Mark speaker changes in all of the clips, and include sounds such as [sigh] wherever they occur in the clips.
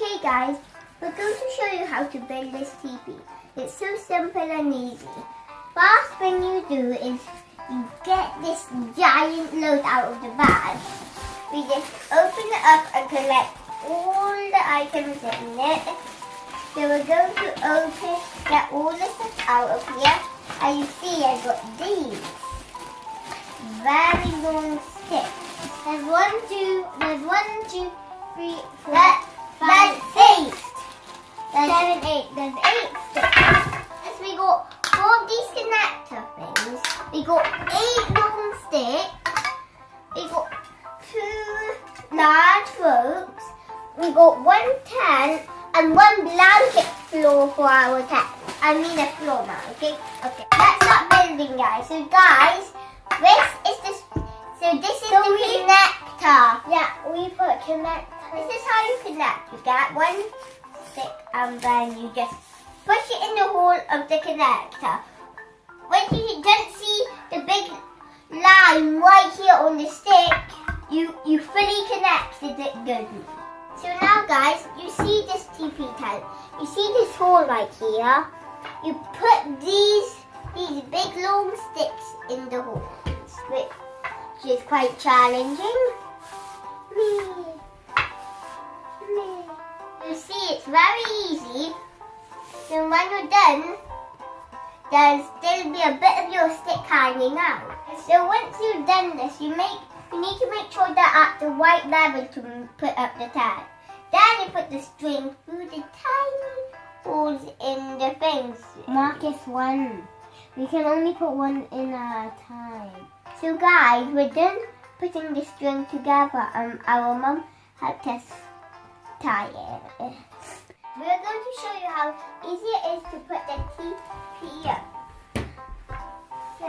Speaker 1: Okay guys, we're going to show you how to build this teepee. It's so simple and easy. First thing you do is you get this giant load out of the bag. We just open it up and collect all the items in it. So we're going to open, get all the stuff out of here. And you see I've got these very long sticks. There's one, two, there's one, two, three, four, five, eight. There's seven, eight. There's eight sticks. Yes, we got four of these connector things. We got eight long sticks. We got two large ropes. We got one tent and one blanket floor for our tent. I mean a floor mat, okay? Okay. Let's start building, guys. So, guys, this is the so this is so the connector. Yeah, we put connector. This is how you connect. You get one stick and then you just push it in the hole of the connector. When you don't see the big line right here on the stick, you, you fully connected it good. So now guys, you see this teepee tent. You see this hole right here. You put these these big long sticks in the hole, which is quite challenging. Very easy. So when you're done, there's still be a bit of your stick hanging out. So once you've done this, you make you need to make sure that at the right level to put up the tag. Then you put the string through the tiny holes in the things.
Speaker 2: Marcus one. We can only put one in at a time.
Speaker 1: So guys, we're done putting the string together and our mum helped us tie it. We're going to show you how easy it is to put the teepee up. So,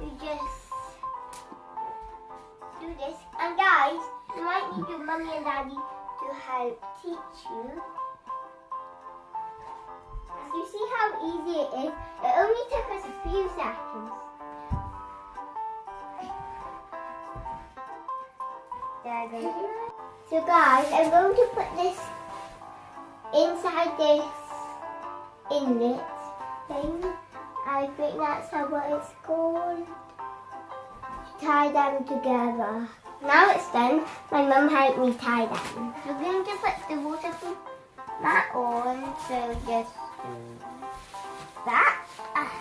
Speaker 1: you just do this. And guys, you might need your mummy and daddy to help teach you. As you see how easy it is, it only took us a few seconds. There we go. So guys, I'm going to put this inside this inlet thing. I think that's how what it's called. Tie them together. Now it's done. My mum helped me tie them. We're going to put the waterproof mat on. So just do that. Ah,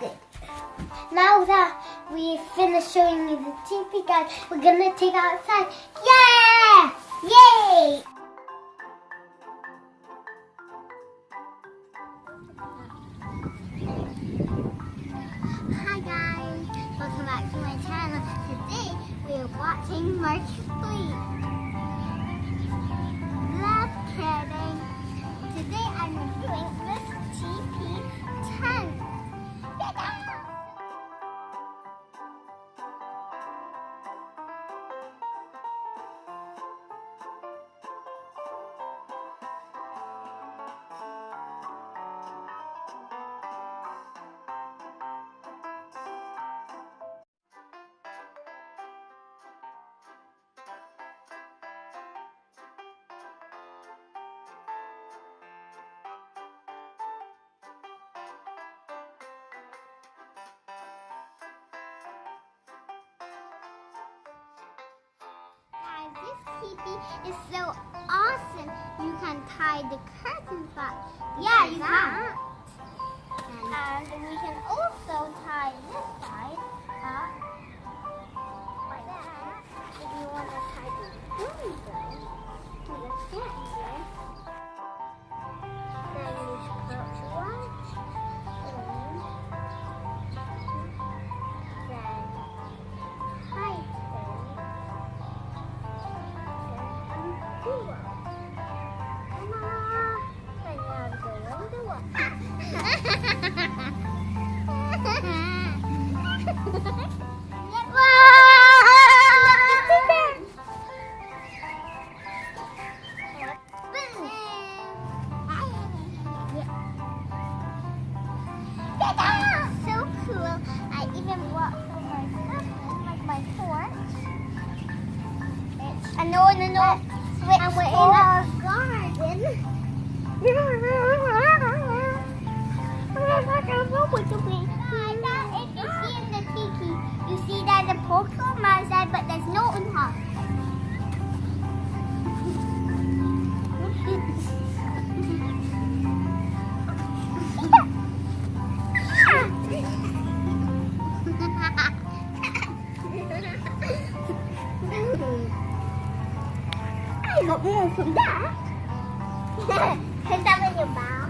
Speaker 1: good.
Speaker 2: Now that we finished showing you the teepee guys, we're gonna take it outside. Yeah! Yay! Back to my channel. Today we're watching March Fleet. Teepee is so awesome. You can tie the curtains back.
Speaker 1: Yeah, you
Speaker 2: that.
Speaker 1: And we can also tie this side up like that. If you want to tie the
Speaker 2: So cool. I even brought my husband, like my porch.
Speaker 1: I know, I know.
Speaker 2: Wait, and we're in our garden. hook on my side, but there's no on her. [laughs]
Speaker 1: I got more from that. [laughs] Is that your you